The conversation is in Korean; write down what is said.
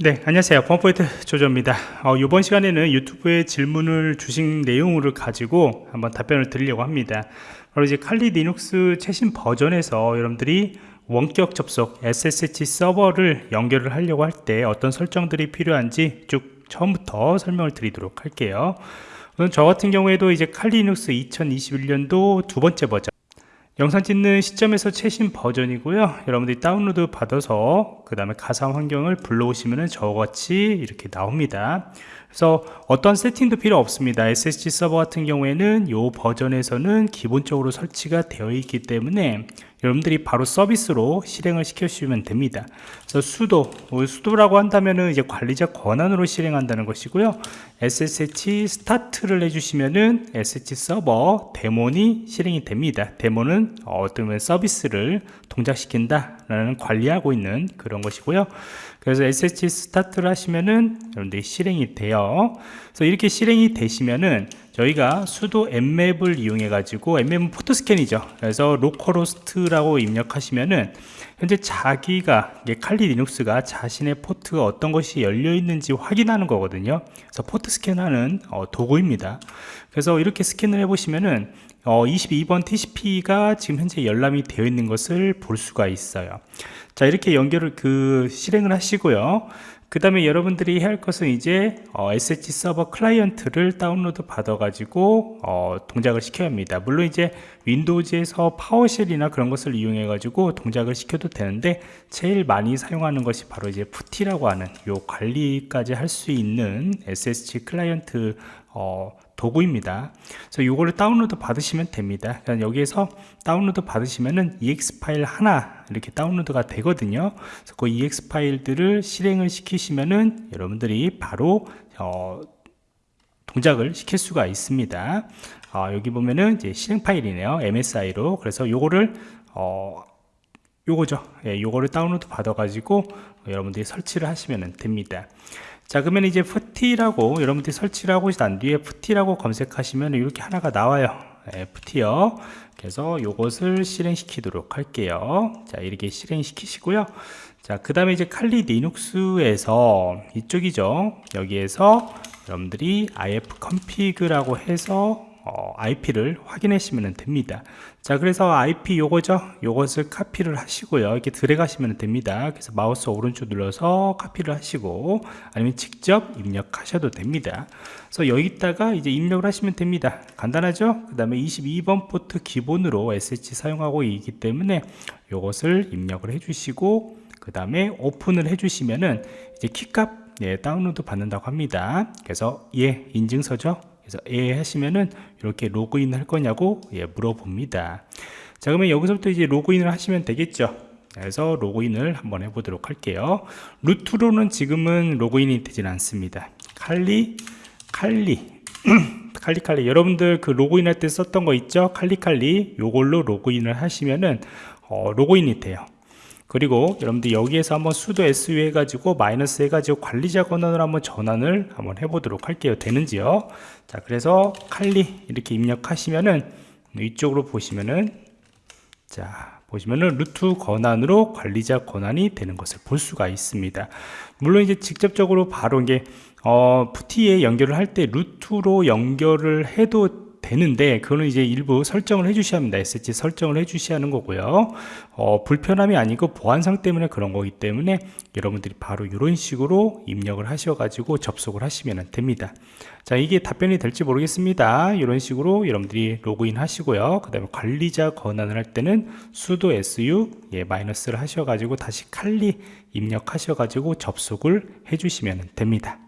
네 안녕하세요. 펌포인트 조조입니다. 어, 이번 시간에는 유튜브에 질문을 주신 내용을 가지고 한번 답변을 드리려고 합니다. 바로 이제 Kali Linux 최신 버전에서 여러분들이 원격 접속 SSH 서버를 연결을 하려고 할 때 어떤 설정들이 필요한지 쭉 처음부터 설명을 드리도록 할게요. 우선 저 같은 경우에도 이제 Kali Linux 2021년도 두 번째 버전 영상 찍는 시점에서 최신 버전이고요. 여러분들이 다운로드 받아서 그 다음에 가상 환경을 불러오시면 저같이 이렇게 나옵니다. 그래서 어떤 세팅도 필요 없습니다. SSD 서버 같은 경우에는 이 버전에서는 기본적으로 설치가 되어 있기 때문에 여러분들이 바로 서비스로 실행을 시켜주시면 됩니다. 그래서 수도, 뭐 수도라고 한다면은 이제 관리자 권한으로 실행한다는 것이고요. SSH 스타트를 해주시면은 SSH 서버 데몬이 실행이 됩니다. 데몬은 어떤 서비스를 동작시킨다라는 관리하고 있는 그런 것이고요. 그래서 SSH start를 하시면은 여러분들이 실행이 돼요. 그래서 이렇게 실행이 되시면은 저희가 sudo nmap을 이용해 가지고 nmap은 포트 스캔이죠. 그래서 localhost라고 입력하시면은 현재 자기가 칼리 리눅스가 자신의 포트가 어떤 것이 열려 있는지 확인하는 거거든요. 그래서 포트 스캔하는 어, 도구입니다. 그래서 이렇게 스캔을 해 보시면은 어, 22번 TCP가 지금 현재 열람이 되어 있는 것을 볼 수가 있어요. 자 이렇게 연결을 그 실행을 하시고요 그 다음에 여러분들이 해야 할 것은 이제 어, SSH 서버 클라이언트를 다운로드 받아 가지고 어, 동작을 시켜야 합니다. 물론 이제 Windows에서 PowerShell이나 그런 것을 이용해 가지고 동작을 시켜도 되는데 제일 많이 사용하는 것이 바로 이제 PuTTY라고 하는 요 관리까지 할 수 있는 SSH 클라이언트 어, 도구입니다. 그래서 이거를 다운로드 받으시면 됩니다. 그냥 여기에서 다운로드 받으시면은 EXE 파일 하나 이렇게 다운로드가 되거든요. 그래서 그 EXE 파일들을 실행을 시키시면은 여러분들이 바로 어, 동작을 시킬 수가 있습니다. 어, 여기 보면은 이제 실행 파일이네요. MSI로. 그래서 요거를 어, 요거죠. 예, 요거를 다운로드 받아 가지고 여러분들이 설치를 하시면 됩니다. 자 그러면 이제 PuTTY라고 여러분들이 설치를 하고 난 뒤에 PuTTY라고 검색하시면 이렇게 하나가 나와요. 네, 푸티요. 그래서 이것을 실행시키도록 할게요. 자 이렇게 실행시키시고요. 자그 다음에 이제 칼리 리눅스에서 이쪽이죠. 여기에서 여러분들이 if config라고 해서 어, IP를 확인하시면 됩니다. 자 그래서 IP 요거죠? 요것을 카피를 하시고요. 이렇게 들어가시면 됩니다. 그래서 마우스 오른쪽 눌러서 카피를 하시고 아니면 직접 입력하셔도 됩니다. 그래서 여기다가 이제 입력을 하시면 됩니다. 간단하죠? 그 다음에 22번 포트 기본으로 SSH 사용하고 있기 때문에 요것을 입력을 해 주시고 그 다음에 오픈을 해 주시면은 이제 키값 예, 다운로드 받는다고 합니다. 그래서 예 인증서죠 그래서 예 하시면은 이렇게 로그인 할 거냐고 예, 물어봅니다. 자 그러면 여기서부터 이제 로그인을 하시면 되겠죠? 그래서 로그인을 한번 해보도록 할게요. 루트로는 지금은 로그인이 되진 않습니다. 칼리 칼리 칼리칼리. 여러분들 그 로그인 할 때 썼던 거 있죠? 칼리칼리. 요걸로 로그인을 하시면은 어, 로그인이 돼요 그리고 여러분들 여기에서 한번 수도 su 해가지고 마이너스 해가지고 관리자 권한을 한번 전환을 한번 해보도록 할게요. 되는지요? 자 그래서 칼리 이렇게 입력하시면은 이쪽으로 보시면은 자 보시면은 루트 권한으로 관리자 권한이 되는 것을 볼 수가 있습니다. 물론 이제 직접적으로 바로 이게 어, 푸티에 연결을 할 때 루트로 연결을 해도 되는데 그거는 이제 일부 설정을 해 주셔야 합니다. SH 설정을 해 주셔야 하는 거고요. 어, 불편함이 아니고 보안상 때문에 그런 거기 때문에 여러분들이 바로 이런 식으로 입력을 하셔 가지고 접속을 하시면 됩니다. 자 이게 답변이 될지 모르겠습니다. 이런 식으로 여러분들이 로그인 하시고요. 그 다음에 관리자 권한을 할 때는 sudo su 예, 마이너스를 하셔 가지고 다시 칼리 입력하셔 가지고 접속을 해 주시면 됩니다